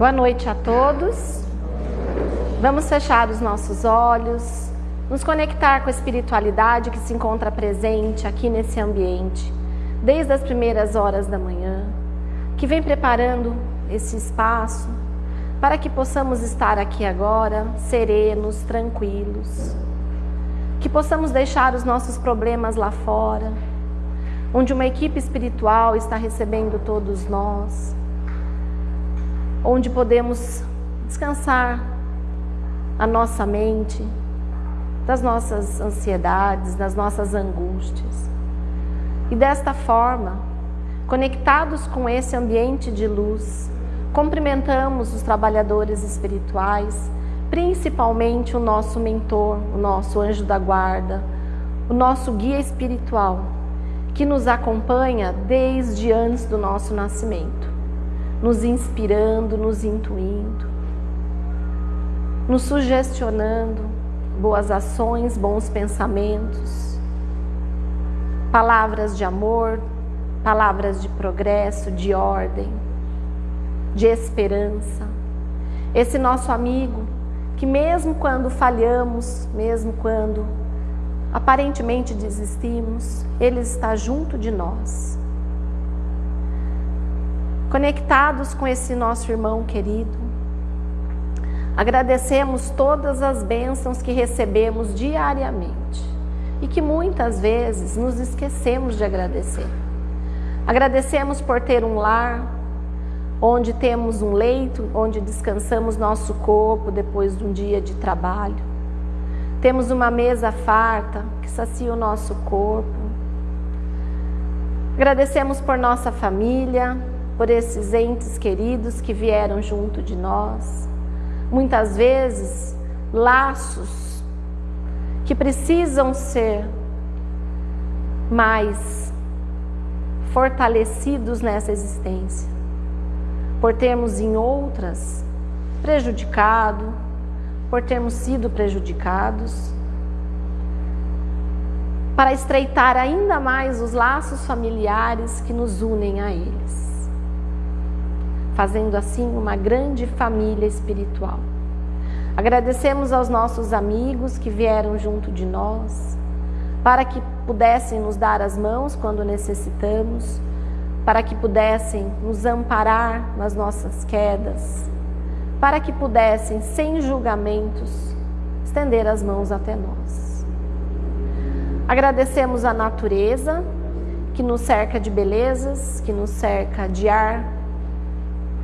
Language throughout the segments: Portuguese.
Boa noite a todos. Vamos fechar os nossos olhos, nos conectar com a espiritualidade que se encontra presente aqui nesse ambiente, desde as primeiras horas da manhã, que vem preparando esse espaço para que possamos estar aqui agora serenos, tranquilos, que possamos deixar os nossos problemas lá fora, onde uma equipe espiritual está recebendo todos nós onde podemos descansar a nossa mente das nossas ansiedades, das nossas angústias. E desta forma, conectados com esse ambiente de luz, cumprimentamos os trabalhadores espirituais, principalmente o nosso mentor, o nosso anjo da guarda, o nosso guia espiritual, que nos acompanha desde antes do nosso nascimento nos inspirando, nos intuindo, nos sugestionando boas ações, bons pensamentos, palavras de amor, palavras de progresso, de ordem, de esperança. Esse nosso amigo que, mesmo quando falhamos, mesmo quando aparentemente desistimos, ele está junto de nós conectados com esse nosso irmão querido. Agradecemos todas as bênçãos que recebemos diariamente e que muitas vezes nos esquecemos de agradecer. Agradecemos por ter um lar, onde temos um leito, onde descansamos nosso corpo depois de um dia de trabalho. Temos uma mesa farta que sacia o nosso corpo. Agradecemos por nossa família, por esses entes queridos que vieram junto de nós. Muitas vezes, laços que precisam ser mais fortalecidos nessa existência, por termos em outras prejudicado, por termos sido prejudicados, para estreitar ainda mais os laços familiares que nos unem a eles fazendo assim uma grande família espiritual. Agradecemos aos nossos amigos que vieram junto de nós, para que pudessem nos dar as mãos quando necessitamos, para que pudessem nos amparar nas nossas quedas, para que pudessem, sem julgamentos, estender as mãos até nós. Agradecemos a natureza que nos cerca de belezas, que nos cerca de ar,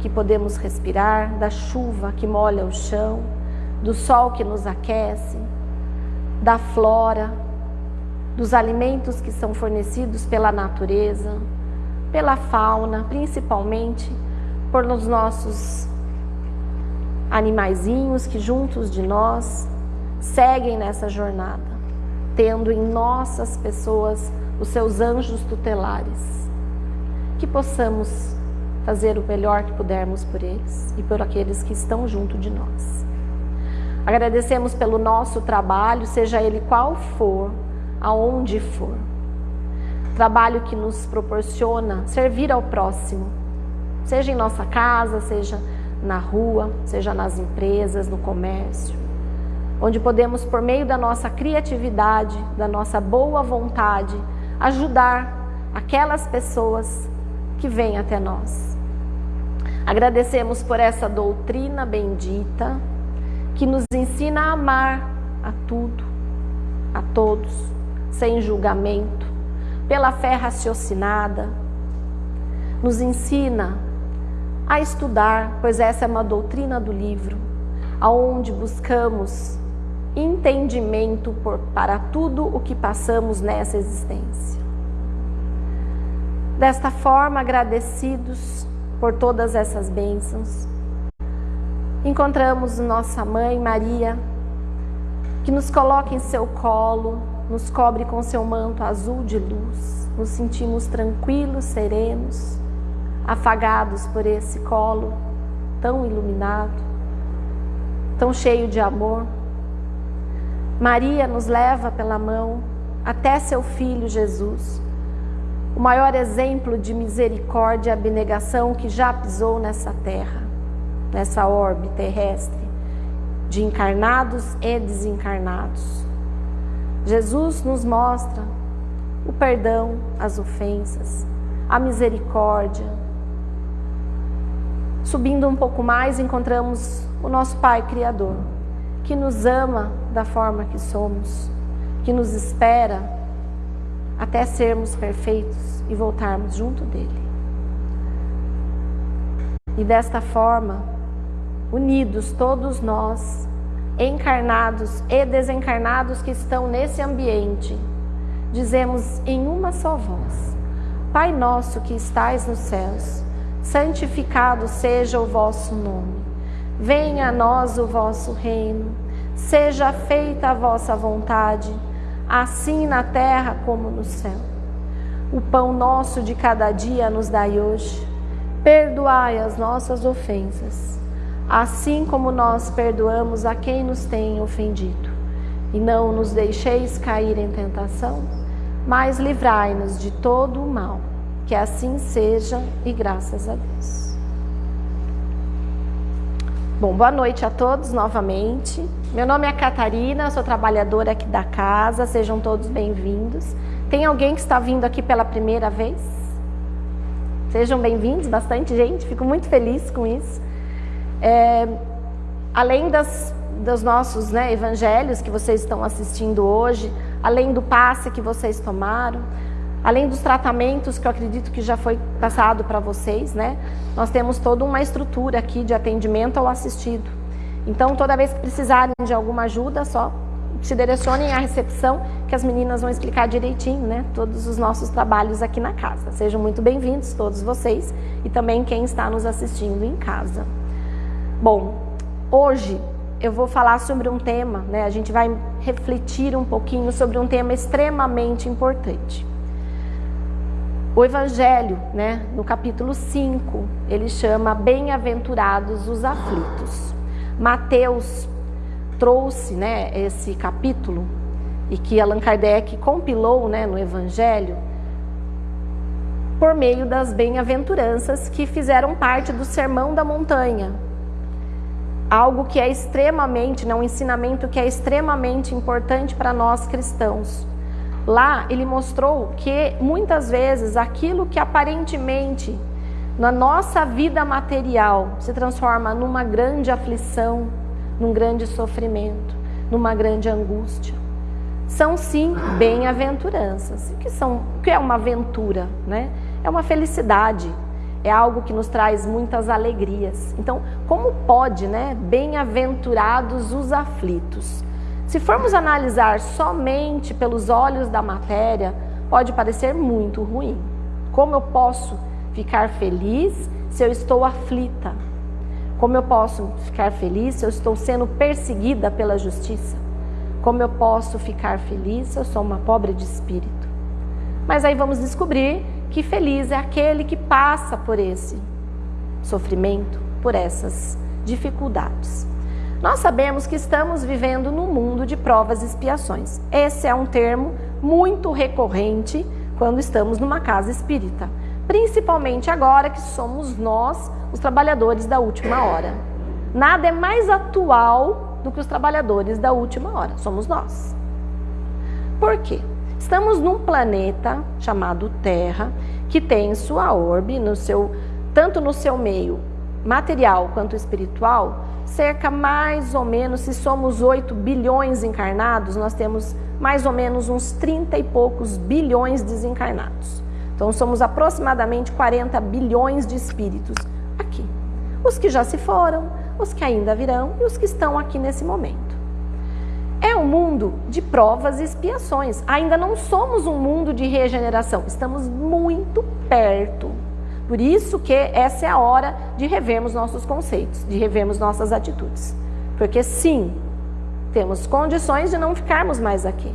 que podemos respirar, da chuva que molha o chão, do sol que nos aquece, da flora, dos alimentos que são fornecidos pela natureza, pela fauna, principalmente por os nossos animaizinhos que juntos de nós seguem nessa jornada, tendo em nossas pessoas os seus anjos tutelares. Que possamos fazer o melhor que pudermos por eles e por aqueles que estão junto de nós. Agradecemos pelo nosso trabalho, seja ele qual for, aonde for. Trabalho que nos proporciona servir ao próximo, seja em nossa casa, seja na rua, seja nas empresas, no comércio, onde podemos, por meio da nossa criatividade, da nossa boa vontade, ajudar aquelas pessoas que vêm até nós. Agradecemos por essa doutrina bendita que nos ensina a amar a tudo, a todos, sem julgamento, pela fé raciocinada. Nos ensina a estudar, pois essa é uma doutrina do livro, aonde buscamos entendimento por, para tudo o que passamos nessa existência. Desta forma, agradecidos, por todas essas bênçãos. Encontramos nossa mãe Maria, que nos coloca em seu colo, nos cobre com seu manto azul de luz. Nos sentimos tranquilos, serenos, afagados por esse colo tão iluminado, tão cheio de amor. Maria nos leva pela mão até seu filho Jesus o maior exemplo de misericórdia e abnegação que já pisou nessa terra. nessa orbe terrestre de encarnados e desencarnados. Jesus nos mostra o perdão, as ofensas, a misericórdia. Subindo um pouco mais, encontramos o nosso Pai Criador, que nos ama da forma que somos, que nos espera até sermos perfeitos e voltarmos junto dele. E desta forma, unidos todos nós, encarnados e desencarnados que estão nesse ambiente, dizemos em uma só voz: Pai nosso que estais nos céus, santificado seja o vosso nome. Venha a nós o vosso reino. Seja feita a vossa vontade, assim na terra como no céu. O pão nosso de cada dia nos dai hoje. Perdoai as nossas ofensas, assim como nós perdoamos a quem nos tem ofendido. E não nos deixeis cair em tentação, mas livrai-nos de todo o mal. Que assim seja e graças a Deus. Bom, boa noite a todos novamente. Meu nome é Catarina, sou trabalhadora aqui da casa, sejam todos bem-vindos. Tem alguém que está vindo aqui pela primeira vez? Sejam bem-vindos, bastante gente, fico muito feliz com isso. É, além das, dos nossos né, evangelhos que vocês estão assistindo hoje, além do passe que vocês tomaram, além dos tratamentos que eu acredito que já foi passado para vocês, né? Nós temos toda uma estrutura aqui de atendimento ao assistido. Então, toda vez que precisarem de alguma ajuda, só se direcionem à recepção, que as meninas vão explicar direitinho, né? Todos os nossos trabalhos aqui na casa. Sejam muito bem-vindos, todos vocês, e também quem está nos assistindo em casa. Bom, hoje eu vou falar sobre um tema, né? A gente vai refletir um pouquinho sobre um tema extremamente importante. O Evangelho, né, no capítulo 5, ele chama Bem-aventurados os aflitos. Mateus trouxe né, esse capítulo e que Allan Kardec compilou né, no Evangelho por meio das bem-aventuranças que fizeram parte do Sermão da Montanha. Algo que é extremamente, né, um ensinamento que é extremamente importante para nós cristãos. Lá ele mostrou que muitas vezes aquilo que aparentemente na nossa vida material se transforma numa grande aflição, num grande sofrimento, numa grande angústia. São sim bem-aventuranças. O que são? O que é uma aventura, né? É uma felicidade, é algo que nos traz muitas alegrias. Então, como pode, né? Bem-aventurados os aflitos. Se formos analisar somente pelos olhos da matéria, pode parecer muito ruim. Como eu posso ficar feliz se eu estou aflita? Como eu posso ficar feliz se eu estou sendo perseguida pela justiça? Como eu posso ficar feliz se eu sou uma pobre de espírito? Mas aí vamos descobrir que feliz é aquele que passa por esse sofrimento, por essas dificuldades. Nós sabemos que estamos vivendo num mundo de provas e expiações. Esse é um termo muito recorrente quando estamos numa casa espírita principalmente agora que somos nós os trabalhadores da última hora. Nada é mais atual do que os trabalhadores da última hora, somos nós. Por quê? Estamos num planeta chamado Terra, que tem sua orbe, no seu, tanto no seu meio material quanto espiritual, cerca mais ou menos, se somos 8 bilhões encarnados, nós temos mais ou menos uns 30 e poucos bilhões desencarnados. Então somos aproximadamente 40 bilhões de espíritos aqui. Os que já se foram, os que ainda virão e os que estão aqui nesse momento. É um mundo de provas e expiações. Ainda não somos um mundo de regeneração, estamos muito perto. Por isso que essa é a hora de revermos nossos conceitos, de revermos nossas atitudes. Porque sim, temos condições de não ficarmos mais aqui,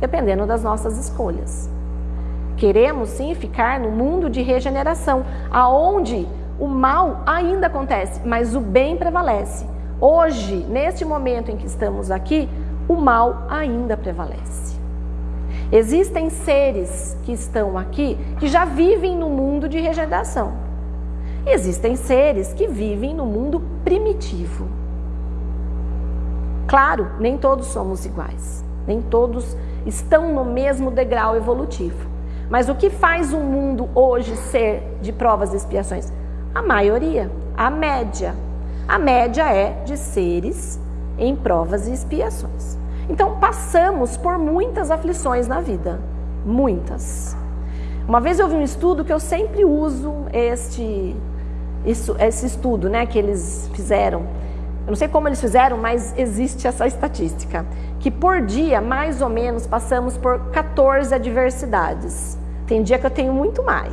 dependendo das nossas escolhas. Queremos sim ficar no mundo de regeneração, aonde o mal ainda acontece, mas o bem prevalece. Hoje, neste momento em que estamos aqui, o mal ainda prevalece. Existem seres que estão aqui que já vivem no mundo de regeneração. Existem seres que vivem no mundo primitivo. Claro, nem todos somos iguais, nem todos estão no mesmo degrau evolutivo. Mas o que faz o mundo hoje ser de provas e expiações? A maioria, a média. A média é de seres em provas e expiações. Então, passamos por muitas aflições na vida, muitas. Uma vez eu vi um estudo que eu sempre uso este, isso, esse estudo né, que eles fizeram. Eu não sei como eles fizeram, mas existe essa estatística. Que por dia, mais ou menos, passamos por 14 adversidades. Tem dia que eu tenho muito mais,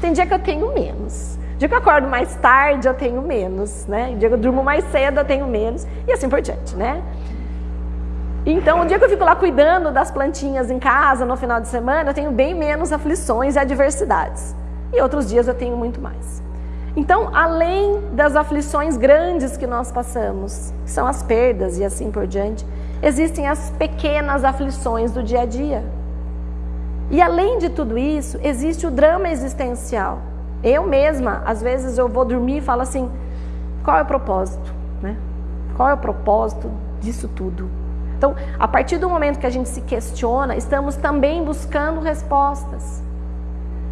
tem dia que eu tenho menos. Dia que eu acordo mais tarde, eu tenho menos, né? Dia que eu durmo mais cedo, eu tenho menos, e assim por diante, né? Então, o dia que eu fico lá cuidando das plantinhas em casa no final de semana, eu tenho bem menos aflições e adversidades. E outros dias eu tenho muito mais. Então, além das aflições grandes que nós passamos, que são as perdas e assim por diante, existem as pequenas aflições do dia a dia. E além de tudo isso, existe o drama existencial. Eu mesma, às vezes eu vou dormir e falo assim: qual é o propósito? Né? Qual é o propósito disso tudo? Então, a partir do momento que a gente se questiona, estamos também buscando respostas.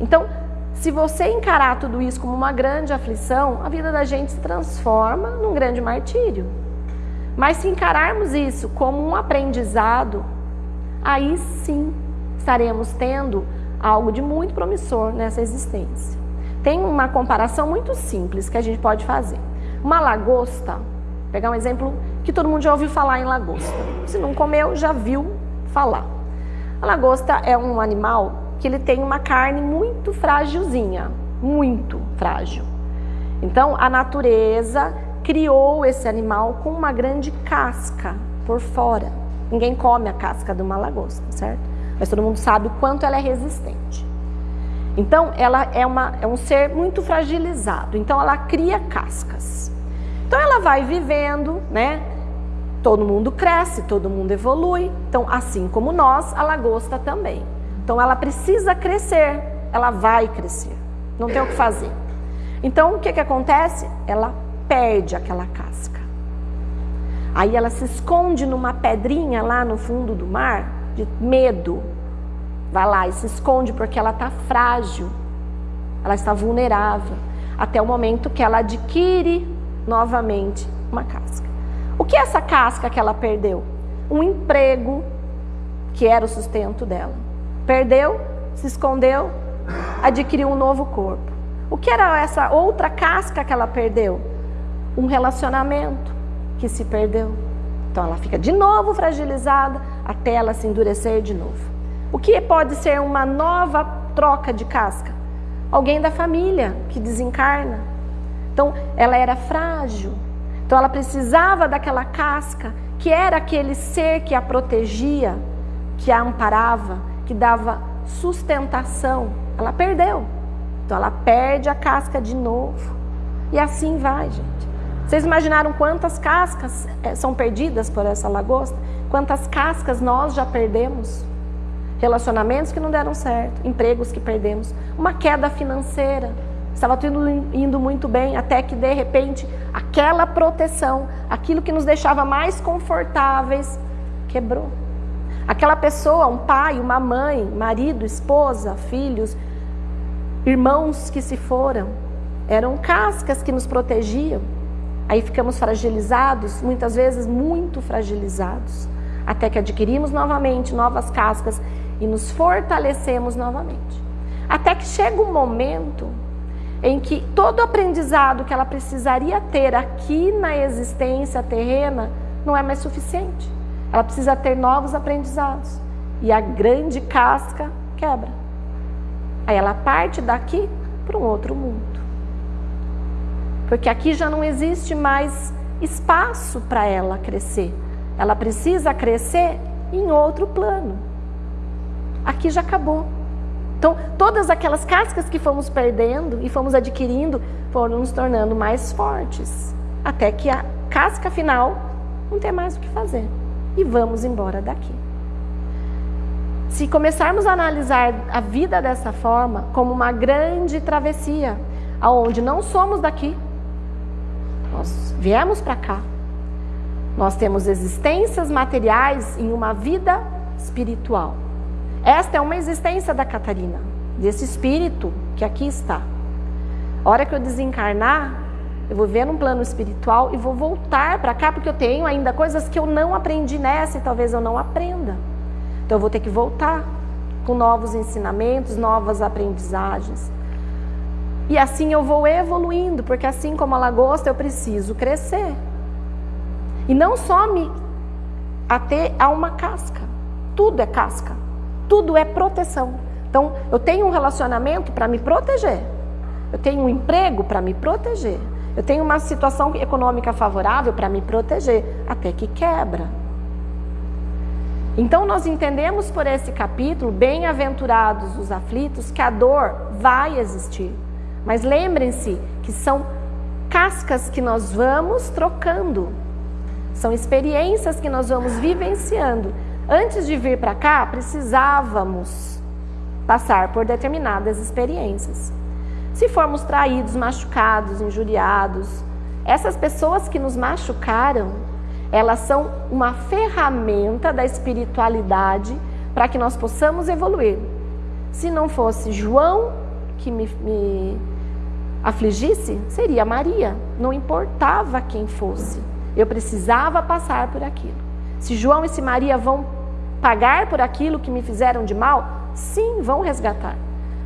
Então, se você encarar tudo isso como uma grande aflição, a vida da gente se transforma num grande martírio. Mas se encararmos isso como um aprendizado, aí sim estaremos tendo algo de muito promissor nessa existência. Tem uma comparação muito simples que a gente pode fazer. Uma lagosta, pegar um exemplo que todo mundo já ouviu falar em lagosta. Se não comeu, já viu falar. A lagosta é um animal que ele tem uma carne muito frágilzinha, muito frágil. Então, a natureza criou esse animal com uma grande casca por fora. Ninguém come a casca de uma lagosta, certo? Mas todo mundo sabe o quanto ela é resistente. Então, ela é, uma, é um ser muito fragilizado. Então, ela cria cascas. Então, ela vai vivendo, né? Todo mundo cresce, todo mundo evolui. Então, assim como nós, a lagosta também. Então, ela precisa crescer, ela vai crescer. Não tem o que fazer. Então, o que, que acontece? Ela perde aquela casca. Aí ela se esconde numa pedrinha lá no fundo do mar, de medo. Vai lá e se esconde porque ela está frágil, ela está vulnerável, até o momento que ela adquire novamente uma casca. Que é essa casca que ela perdeu? Um emprego que era o sustento dela. Perdeu, se escondeu, adquiriu um novo corpo. O que era essa outra casca que ela perdeu? Um relacionamento que se perdeu. Então ela fica de novo fragilizada até ela se endurecer de novo. O que pode ser uma nova troca de casca? Alguém da família que desencarna. Então ela era frágil, então ela precisava daquela casca, que era aquele ser que a protegia, que a amparava, que dava sustentação. Ela perdeu. Então ela perde a casca de novo. E assim vai, gente. Vocês imaginaram quantas cascas eh, são perdidas por essa lagosta? Quantas cascas nós já perdemos? Relacionamentos que não deram certo, empregos que perdemos, uma queda financeira Estava tudo indo muito bem, até que de repente aquela proteção, aquilo que nos deixava mais confortáveis, quebrou. Aquela pessoa, um pai, uma mãe, marido, esposa, filhos, irmãos que se foram, eram cascas que nos protegiam. Aí ficamos fragilizados, muitas vezes muito fragilizados, até que adquirimos novamente novas cascas e nos fortalecemos novamente. Até que chega um momento em que todo aprendizado que ela precisaria ter aqui na existência terrena não é mais suficiente. Ela precisa ter novos aprendizados. E a grande casca quebra. Aí ela parte daqui para um outro mundo. Porque aqui já não existe mais espaço para ela crescer. Ela precisa crescer em outro plano. Aqui já acabou. Então, todas aquelas cascas que fomos perdendo e fomos adquirindo foram nos tornando mais fortes, até que a casca final não tem mais o que fazer e vamos embora daqui. Se começarmos a analisar a vida dessa forma, como uma grande travessia, aonde não somos daqui, Nós viemos para cá. Nós temos existências materiais em uma vida espiritual. Esta é uma existência da Catarina, desse espírito que aqui está. A hora que eu desencarnar, eu vou ver num plano espiritual e vou voltar para cá porque eu tenho ainda coisas que eu não aprendi nessa e talvez eu não aprenda. Então eu vou ter que voltar com novos ensinamentos, novas aprendizagens. E assim eu vou evoluindo, porque assim como a lagosta eu preciso crescer. E não só me ater a uma casca. Tudo é casca. Tudo é proteção. Então, eu tenho um relacionamento para me proteger. Eu tenho um emprego para me proteger. Eu tenho uma situação econômica favorável para me proteger, até que quebra. Então, nós entendemos por esse capítulo, bem-aventurados os aflitos, que a dor vai existir. Mas lembrem-se que são cascas que nós vamos trocando. São experiências que nós vamos vivenciando. Antes de vir para cá, precisávamos passar por determinadas experiências. Se formos traídos, machucados, injuriados, essas pessoas que nos machucaram, elas são uma ferramenta da espiritualidade para que nós possamos evoluir. Se não fosse João que me, me afligisse, seria Maria. Não importava quem fosse. Eu precisava passar por aquilo. Se João e se Maria vão pagar por aquilo que me fizeram de mal, sim, vão resgatar.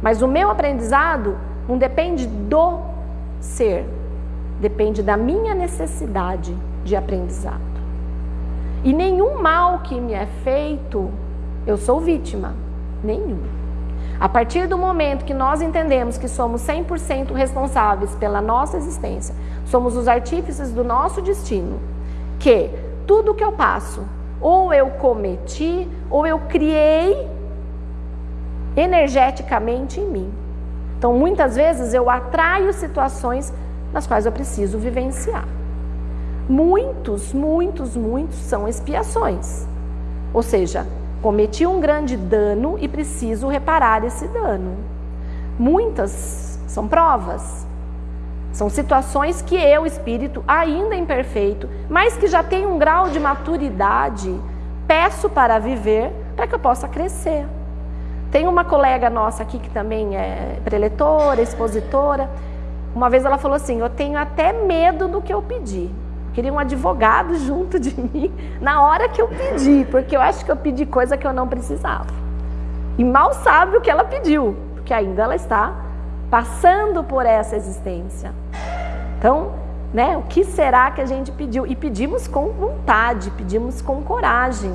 Mas o meu aprendizado não depende do ser, depende da minha necessidade de aprendizado. E nenhum mal que me é feito, eu sou vítima. Nenhum. A partir do momento que nós entendemos que somos 100% responsáveis pela nossa existência, somos os artífices do nosso destino, que tudo que eu passo, ou eu cometi, ou eu criei energeticamente em mim. Então, muitas vezes eu atraio situações nas quais eu preciso vivenciar. Muitos, muitos, muitos são expiações. Ou seja, cometi um grande dano e preciso reparar esse dano. Muitas são provas. São situações que eu, espírito, ainda imperfeito, mas que já tenho um grau de maturidade, peço para viver para que eu possa crescer. Tem uma colega nossa aqui que também é preletora, expositora. Uma vez ela falou assim: Eu tenho até medo do que eu pedi. Queria um advogado junto de mim na hora que eu pedi, porque eu acho que eu pedi coisa que eu não precisava. E mal sabe o que ela pediu, porque ainda ela está passando por essa existência. Então, né, o que será que a gente pediu? E pedimos com vontade, pedimos com coragem.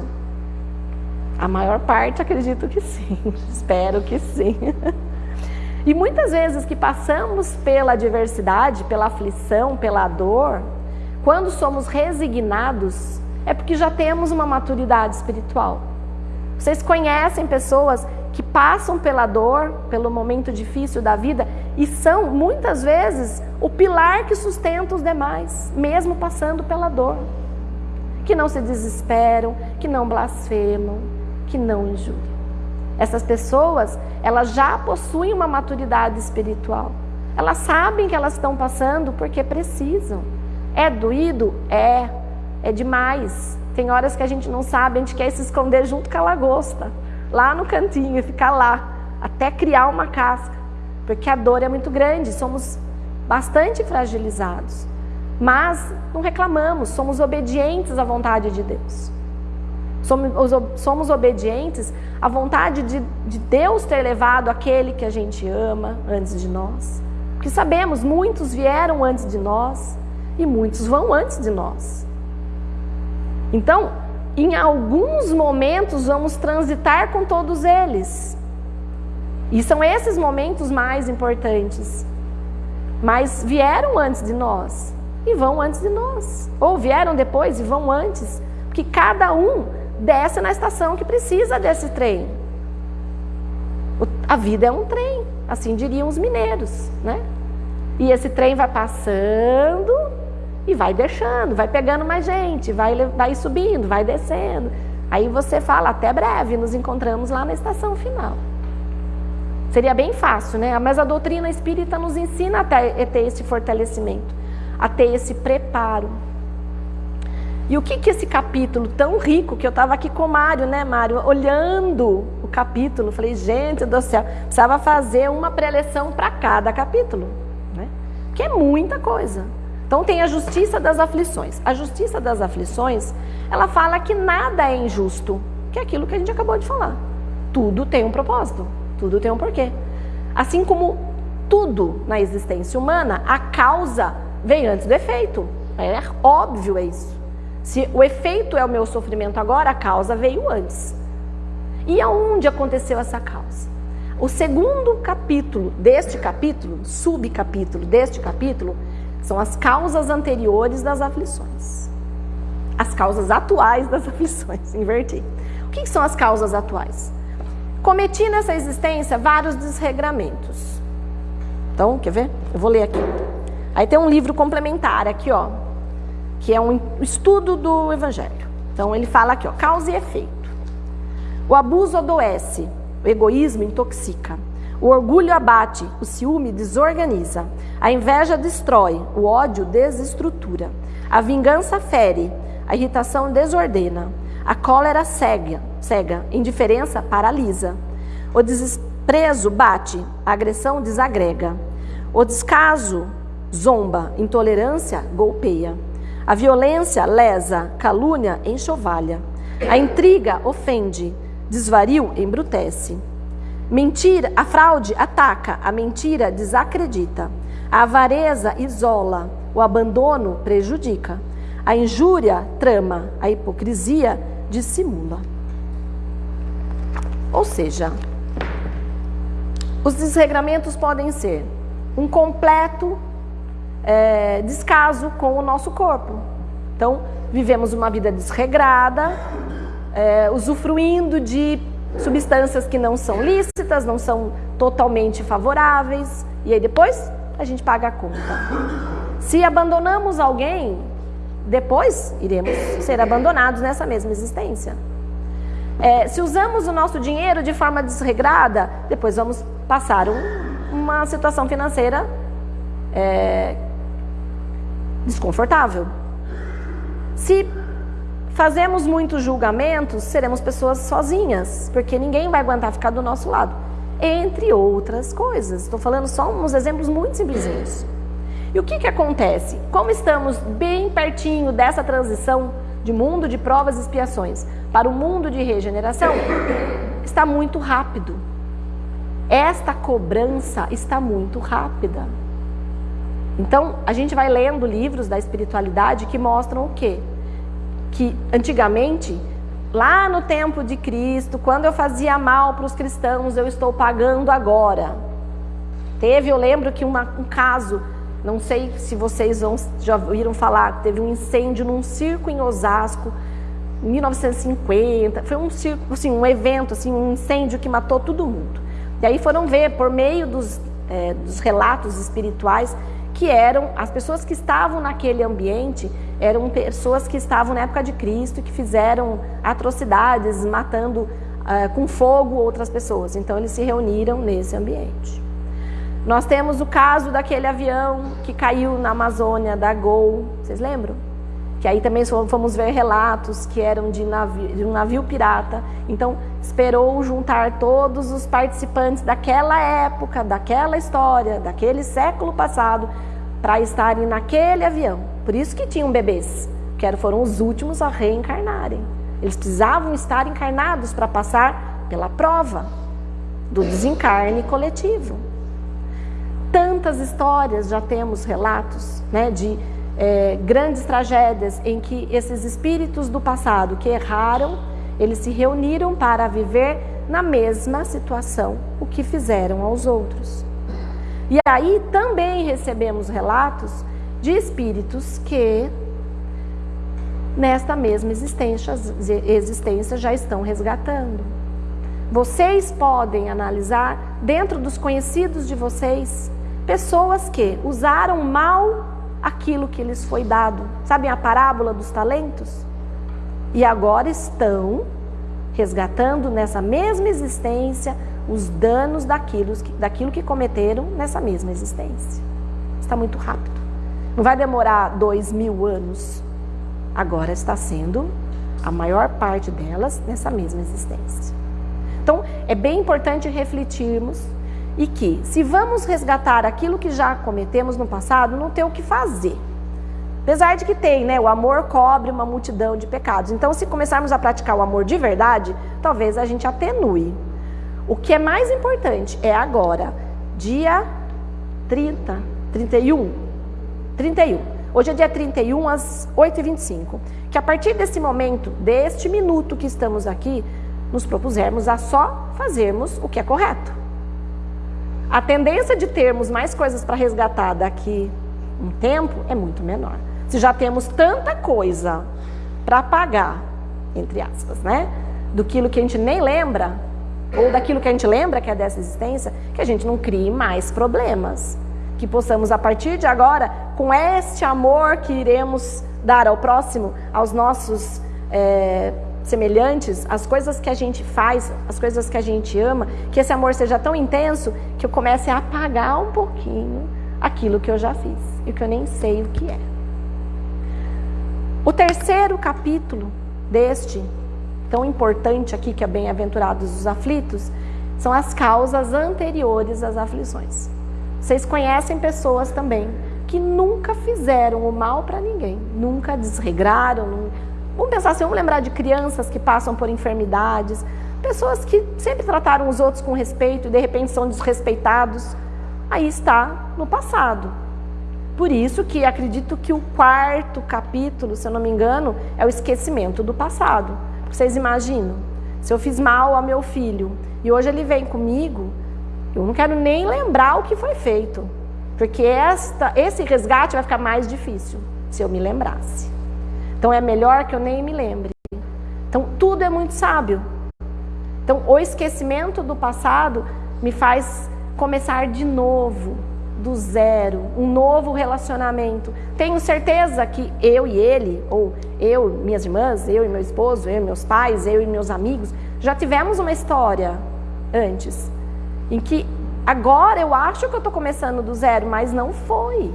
A maior parte acredito que sim, espero que sim. E muitas vezes que passamos pela adversidade, pela aflição, pela dor, quando somos resignados, é porque já temos uma maturidade espiritual. Vocês conhecem pessoas que passam pela dor, pelo momento difícil da vida e são muitas vezes o pilar que sustenta os demais, mesmo passando pela dor. Que não se desesperam, que não blasfemam, que não injuriam. Essas pessoas, elas já possuem uma maturidade espiritual. Elas sabem que elas estão passando porque precisam. É doído? É. É demais. Tem horas que a gente não sabe, a gente quer se esconder junto com a lagosta lá no cantinho ficar lá até criar uma casca, porque a dor é muito grande, somos bastante fragilizados. Mas não reclamamos, somos obedientes à vontade de Deus. Somos, somos obedientes à vontade de, de Deus ter levado aquele que a gente ama antes de nós. Porque sabemos, muitos vieram antes de nós e muitos vão antes de nós. Então, em alguns momentos vamos transitar com todos eles. E são esses momentos mais importantes. Mas vieram antes de nós e vão antes de nós. Ou vieram depois e vão antes. Porque cada um desce na estação que precisa desse trem. A vida é um trem, assim diriam os mineiros, né? E esse trem vai passando e vai deixando, vai pegando mais gente, vai, vai subindo, vai descendo. Aí você fala, até breve, nos encontramos lá na estação final. Seria bem fácil, né? Mas a doutrina espírita nos ensina a ter, esse fortalecimento. a ter esse preparo. E o que que esse capítulo tão rico, que eu estava aqui com o Mário, né, Mário, olhando o capítulo, falei, gente do céu, precisava fazer uma preleção para cada capítulo, né? Que é muita coisa. Então tem a justiça das aflições. A justiça das aflições, ela fala que nada é injusto, que é aquilo que a gente acabou de falar. Tudo tem um propósito, tudo tem um porquê. Assim como tudo na existência humana, a causa vem antes do efeito. É óbvio é isso. Se o efeito é o meu sofrimento agora, a causa veio antes. E aonde aconteceu essa causa? O segundo capítulo deste capítulo, subcapítulo deste capítulo, são as causas anteriores das aflições. As causas atuais das aflições, inverti. O que são as causas atuais? Cometi nessa existência vários desregramentos. Então, quer ver? Eu vou ler aqui. Aí tem um livro complementar aqui, ó, que é um estudo do Evangelho. Então ele fala aqui, ó, causa e efeito. O abuso adoece, o egoísmo intoxica, o orgulho abate, o ciúme desorganiza, a inveja destrói, o ódio desestrutura, a vingança fere, a irritação desordena, a cólera cega, cega, indiferença paralisa, o desprezo bate, a agressão desagrega, o descaso zomba, intolerância golpeia. A violência lesa, calúnia enxovalha. A intriga ofende, desvario embrutece. Mentira, a fraude ataca, a mentira desacredita. A avareza isola, o abandono prejudica. A injúria trama, a hipocrisia dissimula. Ou seja, os desregramentos podem ser um completo é, descaso com o nosso corpo. Então, vivemos uma vida desregrada, é, usufruindo de substâncias que não são lícitas, não são totalmente favoráveis, e aí depois a gente paga a conta. Se abandonamos alguém, depois iremos ser abandonados nessa mesma existência. É, se usamos o nosso dinheiro de forma desregrada, depois vamos passar um, uma situação financeira é, desconfortável. Se fazemos muitos julgamentos, seremos pessoas sozinhas, porque ninguém vai aguentar ficar do nosso lado. Entre outras coisas. Estou falando só uns exemplos muito simplesinhos. E o que, que acontece? Como estamos bem pertinho dessa transição de mundo de provas e expiações para o mundo de regeneração, está muito rápido. Esta cobrança está muito rápida. Então, a gente vai lendo livros da espiritualidade que mostram o quê? Que antigamente, lá no tempo de Cristo, quando eu fazia mal para os cristãos, eu estou pagando agora. Teve, eu lembro que uma, um caso, não sei se vocês vão, já ouviram falar, teve um incêndio num circo em Osasco, em 1950. Foi um circo, assim, um evento, assim, um incêndio que matou todo mundo. E aí foram ver, por meio dos, é, dos relatos espirituais, que eram as pessoas que estavam naquele ambiente eram pessoas que estavam na época de Cristo que fizeram atrocidades, matando uh, com fogo outras pessoas. Então eles se reuniram nesse ambiente. Nós temos o caso daquele avião que caiu na Amazônia da Gol, vocês lembram? que aí também fomos ver relatos que eram de, navio, de um navio pirata. Então, esperou juntar todos os participantes daquela época, daquela história, daquele século passado, para estarem naquele avião. Por isso que tinham bebês, que foram os últimos a reencarnarem. Eles precisavam estar encarnados para passar pela prova do desencarne coletivo. Tantas histórias já temos relatos né, de é, grandes tragédias em que esses espíritos do passado que erraram, eles se reuniram para viver na mesma situação, o que fizeram aos outros. E aí também recebemos relatos de espíritos que nesta mesma existência, existência já estão resgatando. Vocês podem analisar dentro dos conhecidos de vocês pessoas que usaram mal aquilo que lhes foi dado. Sabem a parábola dos talentos? E agora estão resgatando nessa mesma existência os danos daquilo, daquilo que cometeram nessa mesma existência. Está muito rápido. Não vai demorar dois mil anos. Agora está sendo a maior parte delas nessa mesma existência. Então, é bem importante refletirmos e que, se vamos resgatar aquilo que já cometemos no passado, não tem o que fazer. Apesar de que tem, né? O amor cobre uma multidão de pecados. Então, se começarmos a praticar o amor de verdade, talvez a gente atenue. O que é mais importante é agora, dia 30, 31, 31. Hoje é dia 31 às 8h25. Que a partir desse momento, deste minuto que estamos aqui, nos propusermos a só fazermos o que é correto. A tendência de termos mais coisas para resgatar daqui um tempo é muito menor. Se já temos tanta coisa para pagar, entre aspas, né? Do que a gente nem lembra, ou daquilo que a gente lembra que é dessa existência, que a gente não crie mais problemas. Que possamos, a partir de agora, com este amor que iremos dar ao próximo, aos nossos é, semelhantes, as coisas que a gente faz, as coisas que a gente ama, que esse amor seja tão intenso que eu comece a apagar um pouquinho aquilo que eu já fiz e que eu nem sei o que é. O terceiro capítulo deste, tão importante aqui, que é Bem-aventurados os aflitos, são as causas anteriores às aflições. Vocês conhecem pessoas também que nunca fizeram o mal para ninguém, nunca desregraram. Vamos pensar assim, vamos lembrar de crianças que passam por enfermidades, pessoas que sempre trataram os outros com respeito e de repente são desrespeitados. Aí está no passado. Por isso que acredito que o quarto capítulo, se eu não me engano, é o esquecimento do passado. Vocês imaginam? Se eu fiz mal ao meu filho e hoje ele vem comigo, eu não quero nem lembrar o que foi feito. Porque esta, esse resgate vai ficar mais difícil se eu me lembrasse. Então é melhor que eu nem me lembre. Então tudo é muito sábio. Então o esquecimento do passado me faz começar de novo do zero, um novo relacionamento. Tenho certeza que eu e ele, ou eu, minhas irmãs, eu e meu esposo, eu e meus pais, eu e meus amigos, já tivemos uma história antes, em que agora eu acho que eu estou começando do zero, mas não foi.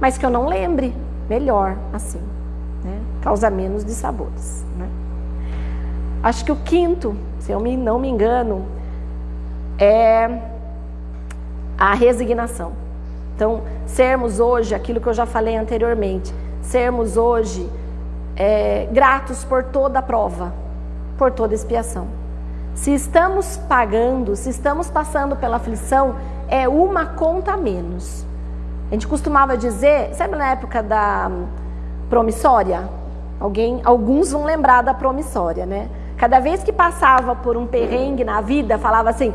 Mas que eu não lembre, melhor assim, né? causa menos de sabores. Né? Acho que o quinto, se eu não me engano, é a resignação. Então, sermos hoje, aquilo que eu já falei anteriormente, sermos hoje é, gratos por toda a prova, por toda expiação. Se estamos pagando, se estamos passando pela aflição, é uma conta a menos. A gente costumava dizer, sabe na época da promissória? Alguém, alguns vão lembrar da promissória, né? Cada vez que passava por um perrengue na vida, falava assim: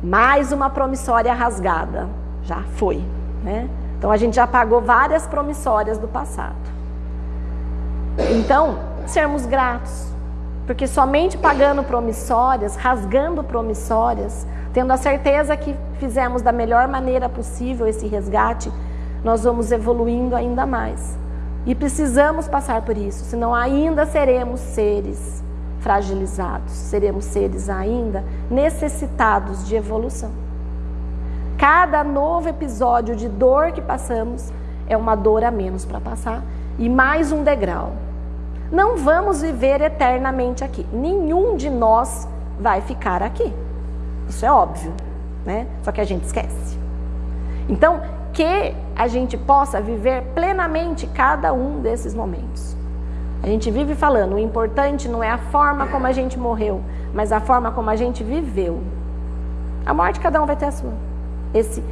mais uma promissória rasgada. Já foi. Né? Então a gente já pagou várias promissórias do passado. Então, sermos gratos, porque somente pagando promissórias, rasgando promissórias, tendo a certeza que fizemos da melhor maneira possível esse resgate, nós vamos evoluindo ainda mais. E precisamos passar por isso, senão ainda seremos seres fragilizados, seremos seres ainda necessitados de evolução. Cada novo episódio de dor que passamos é uma dor a menos para passar e mais um degrau. Não vamos viver eternamente aqui. Nenhum de nós vai ficar aqui. Isso é óbvio, né? Só que a gente esquece. Então, que a gente possa viver plenamente cada um desses momentos. A gente vive falando, o importante não é a forma como a gente morreu, mas a forma como a gente viveu. A morte cada um vai ter a sua esse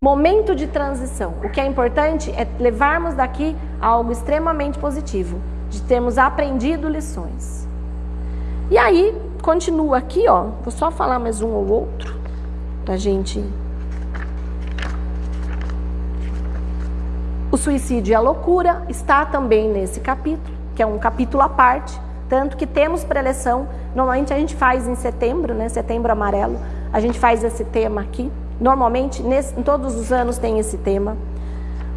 momento de transição. O que é importante é levarmos daqui algo extremamente positivo, de termos aprendido lições. E aí, continua aqui, ó. Vou só falar mais um ou outro pra gente. O suicídio e a loucura está também nesse capítulo, que é um capítulo à parte, tanto que temos preleção. Normalmente a gente faz em setembro, né? Setembro amarelo. A gente faz esse tema aqui. Normalmente, nesse, em todos os anos tem esse tema.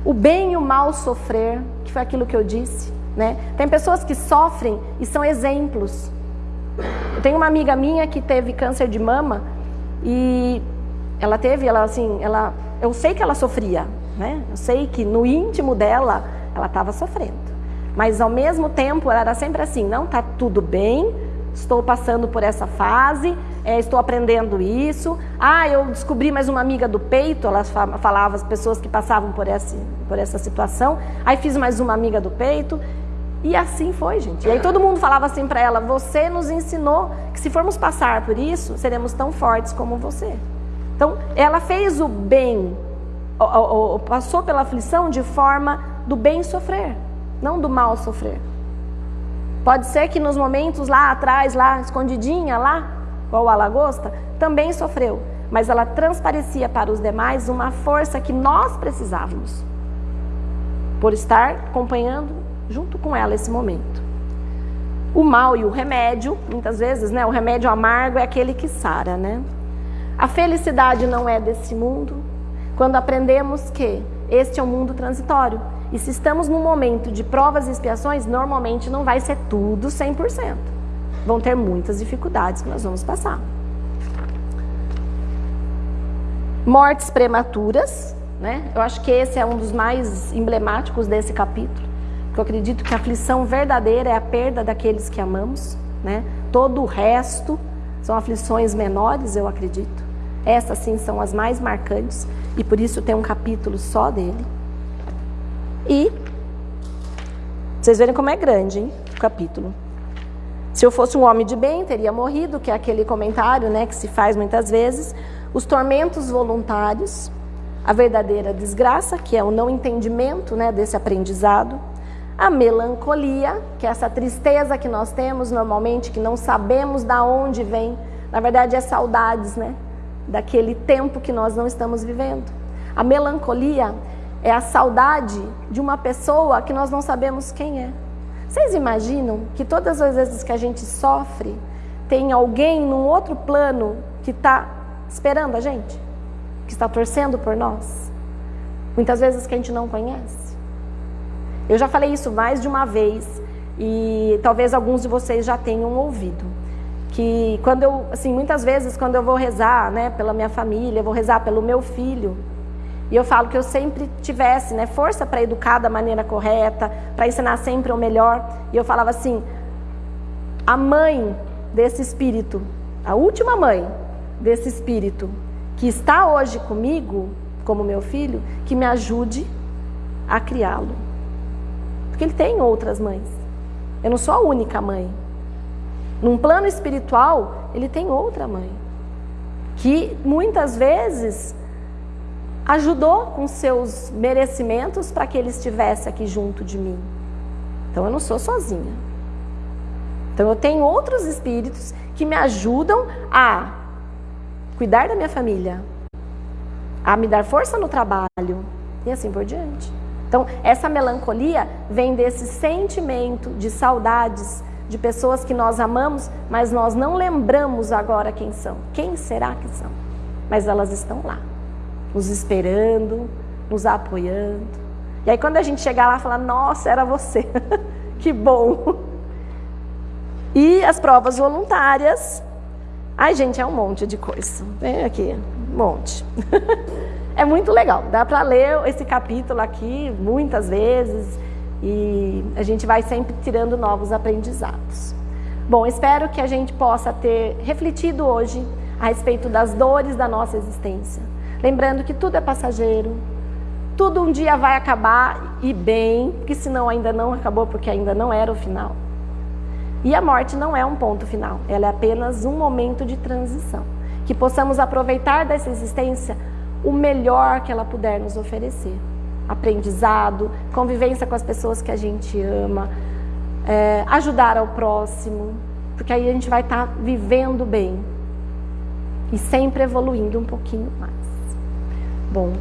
O bem e o mal sofrer, que foi aquilo que eu disse. Né? Tem pessoas que sofrem e são exemplos. Eu tenho uma amiga minha que teve câncer de mama e ela teve, ela assim, ela, eu sei que ela sofria, né? Eu sei que no íntimo dela ela estava sofrendo. Mas ao mesmo tempo ela era sempre assim, não tá tudo bem, estou passando por essa fase, é, estou aprendendo isso. Ah, eu descobri mais uma amiga do peito, elas falavam as pessoas que passavam por essa, por essa situação. Aí fiz mais uma amiga do peito. E assim foi, gente. E aí todo mundo falava assim para ela: Você nos ensinou que se formos passar por isso, seremos tão fortes como você. Então, ela fez o bem, passou pela aflição de forma do bem sofrer, não do mal sofrer. Pode ser que nos momentos lá atrás, lá escondidinha, lá, igual a lagosta, também sofreu, mas ela transparecia para os demais uma força que nós precisávamos, por estar acompanhando junto com ela esse momento. O mal e o remédio, muitas vezes, né, o remédio amargo é aquele que sara, né? A felicidade não é desse mundo. Quando aprendemos que este é um mundo transitório. E se estamos num momento de provas e expiações, normalmente não vai ser tudo 100%. Vão ter muitas dificuldades que nós vamos passar. Mortes prematuras, né? Eu acho que esse é um dos mais emblemáticos desse capítulo. Eu acredito que a aflição verdadeira é a perda daqueles que amamos, né? Todo o resto são aflições menores, eu acredito. Essas sim são as mais marcantes e por isso tem um capítulo só dele. E vocês verem como é grande, hein, o capítulo. Se eu fosse um homem de bem, teria morrido, que é aquele comentário, né, que se faz muitas vezes. Os tormentos voluntários, a verdadeira desgraça, que é o não entendimento, né, desse aprendizado a melancolia, que é essa tristeza que nós temos normalmente, que não sabemos da onde vem. Na verdade, é saudades, né? Daquele tempo que nós não estamos vivendo. A melancolia é a saudade de uma pessoa que nós não sabemos quem é. Vocês imaginam que todas as vezes que a gente sofre, tem alguém num outro plano que está esperando a gente? Que está torcendo por nós? Muitas vezes que a gente não conhece. Eu já falei isso mais de uma vez e talvez alguns de vocês já tenham ouvido. Que quando eu, assim, muitas vezes quando eu vou rezar, né, pela minha família, vou rezar pelo meu filho, e eu falo que eu sempre tivesse, né, força para educar da maneira correta, para ensinar sempre o melhor. E eu falava assim: a mãe desse espírito, a última mãe desse espírito que está hoje comigo, como meu filho, que me ajude a criá-lo. Porque ele tem outras mães. Eu não sou a única mãe. Num plano espiritual, ele tem outra mãe. Que muitas vezes ajudou com seus merecimentos para que ele estivesse aqui junto de mim. Então eu não sou sozinha. Então eu tenho outros espíritos que me ajudam a cuidar da minha família, a me dar força no trabalho e assim por diante. Então, essa melancolia vem desse sentimento de saudades de pessoas que nós amamos, mas nós não lembramos agora quem são. Quem será que são? Mas elas estão lá, nos esperando, nos apoiando. E aí, quando a gente chegar lá, falar: Nossa, era você, que bom. E as provas voluntárias. Ai, gente, é um monte de coisa. Vem aqui, um monte. É muito legal, dá para ler esse capítulo aqui muitas vezes e a gente vai sempre tirando novos aprendizados. Bom, espero que a gente possa ter refletido hoje a respeito das dores da nossa existência. Lembrando que tudo é passageiro, tudo um dia vai acabar e bem, porque senão ainda não acabou, porque ainda não era o final. E a morte não é um ponto final, ela é apenas um momento de transição. Que possamos aproveitar dessa existência o melhor que ela puder nos oferecer. Aprendizado, convivência com as pessoas que a gente ama, é, ajudar ao próximo, porque aí a gente vai estar tá vivendo bem e sempre evoluindo um pouquinho mais. Bom,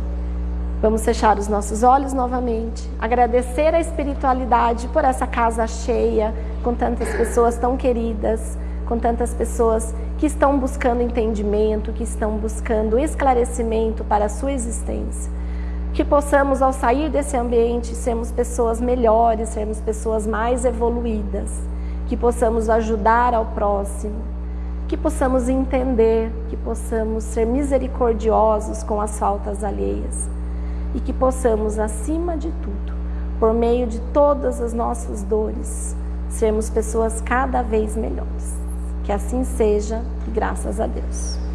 vamos fechar os nossos olhos novamente, agradecer a espiritualidade por essa casa cheia, com tantas pessoas tão queridas, com tantas pessoas que estão buscando entendimento, que estão buscando esclarecimento para a sua existência. Que possamos, ao sair desse ambiente, sermos pessoas melhores, sermos pessoas mais evoluídas, que possamos ajudar ao próximo, que possamos entender, que possamos ser misericordiosos com as faltas alheias, e que possamos, acima de tudo, por meio de todas as nossas dores, sermos pessoas cada vez melhores. Que assim seja, graças a Deus.